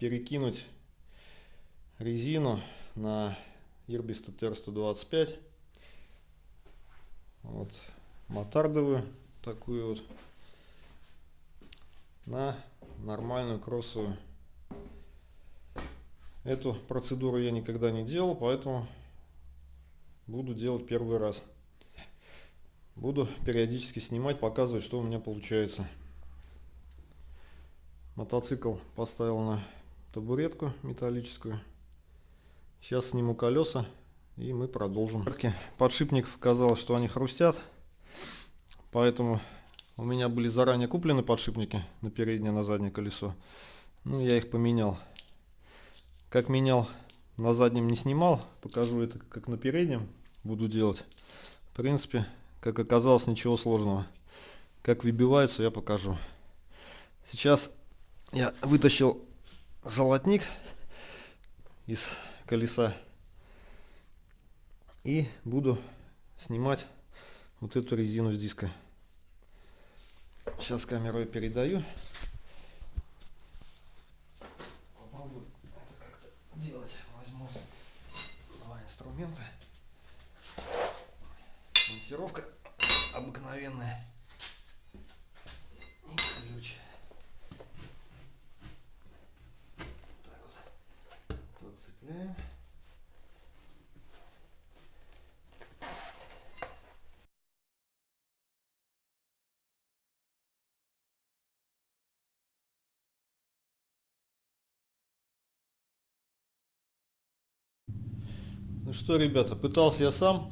перекинуть резину на Ирбис TR-125. Вот мотардовую такую вот на нормальную кроссовую. Эту процедуру я никогда не делал, поэтому буду делать первый раз. Буду периодически снимать, показывать, что у меня получается. Мотоцикл поставил на табуретку металлическую. Сейчас сниму колеса и мы продолжим. Подшипников казалось, что они хрустят, поэтому у меня были заранее куплены подшипники на переднее, на заднее колесо. Ну, я их поменял. Как менял, на заднем не снимал, покажу это как на переднем буду делать. В принципе, как оказалось, ничего сложного. Как выбиваются, я покажу. Сейчас я вытащил золотник из колеса и буду снимать вот эту резину с диска. Сейчас камеру я передаю. Это как-то делать. Возьму два инструмента. Монтировка обыкновенная. И ключ. Так вот. Подцепляем. Ну что, ребята, пытался я сам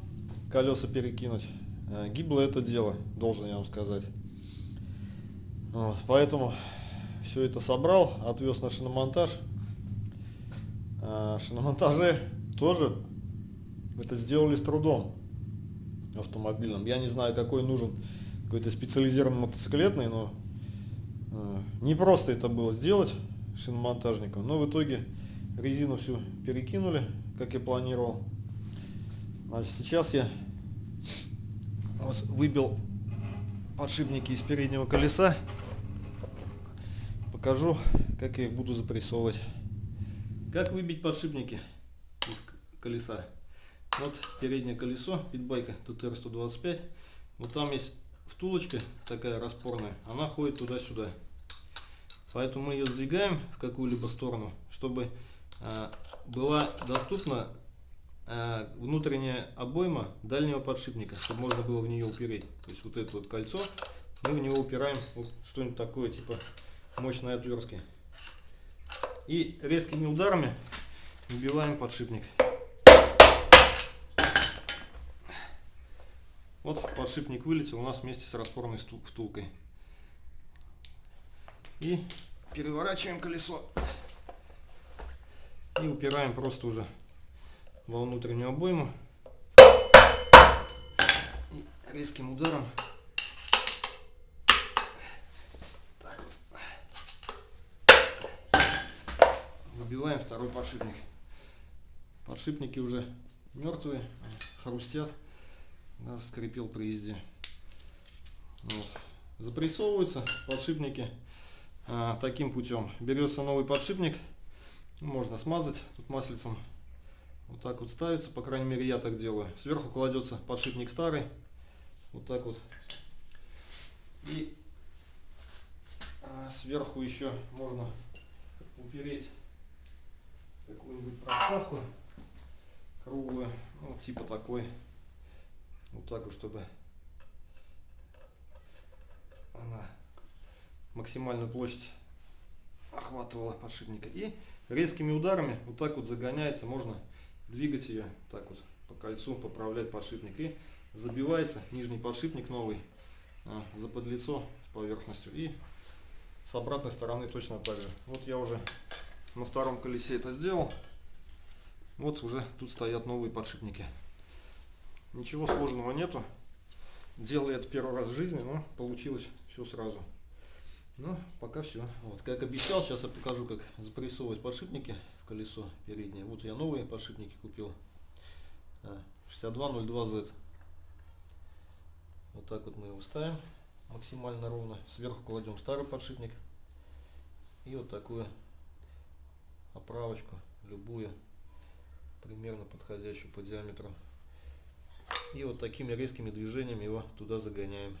колеса перекинуть. Э, гибло это дело, должен я вам сказать. Вот, поэтому все это собрал, отвез на шиномонтаж. А, шиномонтаже тоже это сделали с трудом автомобильным. Я не знаю, какой нужен какой-то специализированный мотоциклетный, но э, не просто это было сделать шиномонтажником. Но в итоге резину всю перекинули, как я планировал. Значит, сейчас я вот выбил подшипники из переднего колеса. Покажу, как я их буду запрессовывать. Как выбить подшипники из колеса? Вот переднее колесо, питбайка TTR-125. Вот там есть втулочка такая распорная, она ходит туда-сюда. Поэтому мы ее сдвигаем в какую-либо сторону, чтобы э, была доступна внутренняя обойма дальнего подшипника, чтобы можно было в нее упереть. То есть вот это вот кольцо, мы в него упираем вот что-нибудь такое, типа мощной отвертки. И резкими ударами выбиваем подшипник. Вот подшипник вылетел у нас вместе с распорной втулкой. И переворачиваем колесо. И упираем просто уже во внутреннюю обойму и резким ударом выбиваем второй подшипник. Подшипники уже мертвые, хрустят, даже скрипел при езде. Вот. Запрессовываются подшипники а, таким путем. Берется новый подшипник, можно смазать тут маслицем вот так вот ставится, по крайней мере я так делаю. Сверху кладется подшипник старый. Вот так вот. И а, сверху еще можно упереть какую-нибудь проставку круглую, ну, типа такой. Вот так вот, чтобы она максимальную площадь охватывала подшипника. И резкими ударами вот так вот загоняется, можно двигать ее так вот по кольцу, поправлять подшипник. И забивается нижний подшипник новый а, за подлицо с поверхностью. И с обратной стороны точно так же. Вот я уже на втором колесе это сделал. Вот уже тут стоят новые подшипники. Ничего сложного нету. Делал это первый раз в жизни, но получилось все сразу. Ну, пока все. Вот, как обещал, сейчас я покажу, как запрессовывать подшипники колесо переднее. Вот я новые подшипники купил. 6202Z. Вот так вот мы его ставим максимально ровно. Сверху кладем старый подшипник. И вот такую оправочку, любую, примерно подходящую по диаметру. И вот такими резкими движениями его туда загоняем.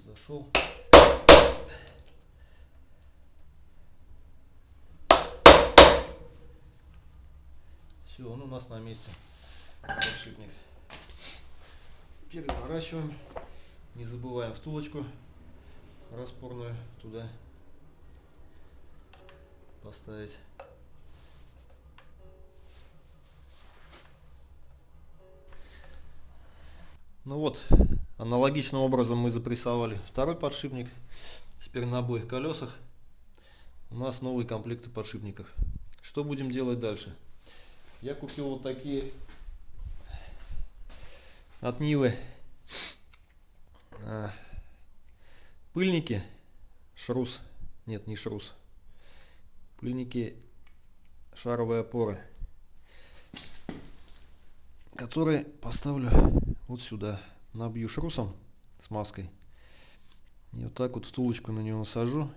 Зашел. Все, он у нас на месте. Подшипник. Переворачиваем. Не забываем втулочку распорную туда поставить. Ну вот, Аналогичным образом мы запрессовали второй подшипник. Теперь на обоих колесах у нас новые комплекты подшипников. Что будем делать дальше? Я купил вот такие от Нивы а, пыльники. Шрус. Нет, не шрус. Пыльники шаровые опоры. Которые поставлю вот сюда набью шрусом с маской. И вот так вот втулочку на нее насажу,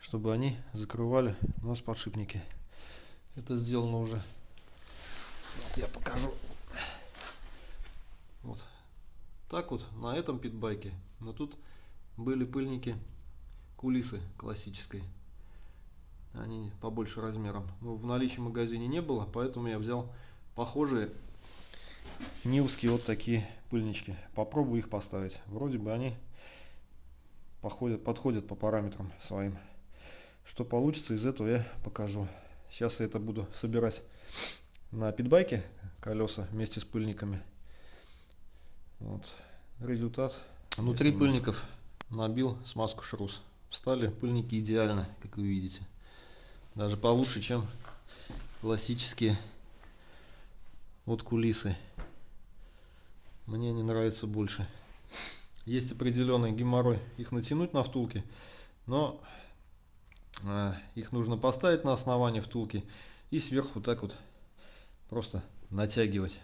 чтобы они закрывали у нас подшипники. Это сделано уже. Вот я покажу. Вот так вот на этом питбайке. Но тут были пыльники кулисы классической. Они побольше размером. Но в наличии в магазине не было, поэтому я взял похожие Нивские вот такие пыльнички. Попробую их поставить. Вроде бы они походят, подходят по параметрам своим. Что получится из этого я покажу. Сейчас я это буду собирать на питбайке колеса вместе с пыльниками. Вот результат. Внутри пыльников набил смазку шрус. Стали пыльники идеально, как вы видите. Даже получше, чем классические вот кулисы мне не нравится больше. Есть определенный геморрой их натянуть на втулки, но э, их нужно поставить на основание втулки и сверху так вот просто натягивать,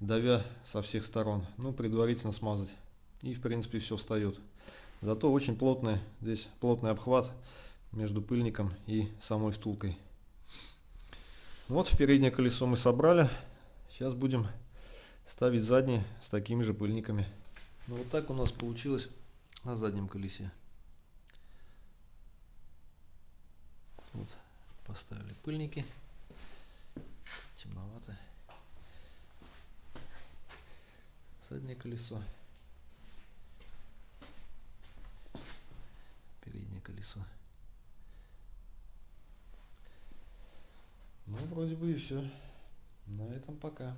давя со всех сторон. Ну, предварительно смазать. И в принципе все встает. Зато очень плотный, здесь плотный обхват между пыльником и самой втулкой. Вот переднее колесо мы собрали. Сейчас будем ставить задние с такими же пыльниками. Ну вот так у нас получилось на заднем колесе. Вот, поставили пыльники. Темновато. Заднее колесо. Переднее колесо. Ну, вроде бы и все. На этом пока.